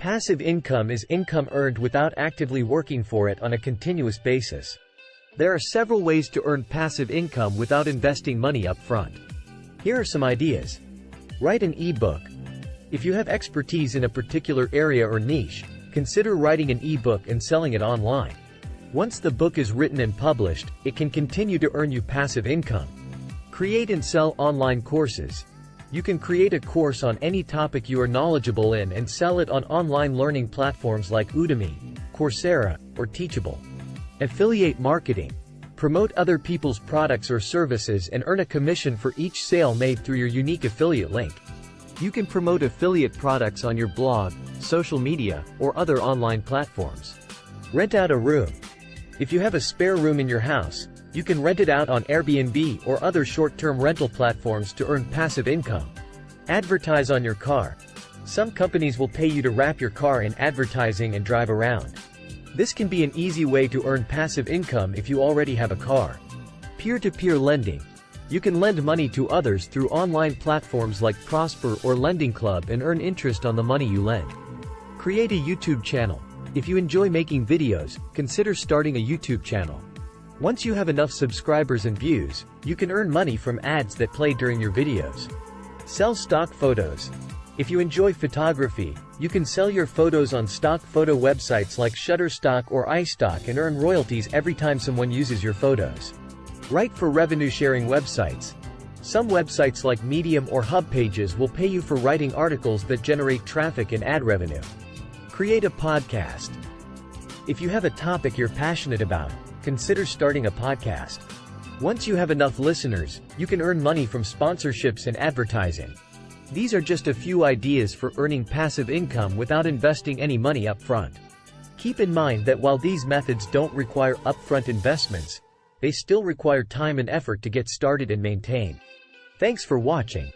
Passive income is income earned without actively working for it on a continuous basis. There are several ways to earn passive income without investing money up front. Here are some ideas. Write an e-book. If you have expertise in a particular area or niche, consider writing an e-book and selling it online. Once the book is written and published, it can continue to earn you passive income. Create and sell online courses. You can create a course on any topic you are knowledgeable in and sell it on online learning platforms like Udemy, Coursera, or Teachable. Affiliate marketing. Promote other people's products or services and earn a commission for each sale made through your unique affiliate link. You can promote affiliate products on your blog, social media, or other online platforms. Rent out a room. If you have a spare room in your house, you can rent it out on Airbnb or other short-term rental platforms to earn passive income. Advertise on your car. Some companies will pay you to wrap your car in advertising and drive around. This can be an easy way to earn passive income if you already have a car. Peer-to-peer -peer lending. You can lend money to others through online platforms like Prosper or Lending Club and earn interest on the money you lend. Create a YouTube channel. If you enjoy making videos, consider starting a YouTube channel. Once you have enough subscribers and views, you can earn money from ads that play during your videos. Sell stock photos. If you enjoy photography, you can sell your photos on stock photo websites like Shutterstock or iStock and earn royalties every time someone uses your photos. Write for revenue-sharing websites. Some websites like Medium or HubPages will pay you for writing articles that generate traffic and ad revenue. Create a podcast. If you have a topic you're passionate about, consider starting a podcast. Once you have enough listeners, you can earn money from sponsorships and advertising. These are just a few ideas for earning passive income without investing any money up front. Keep in mind that while these methods don't require upfront investments, they still require time and effort to get started and maintain. Thanks for watching.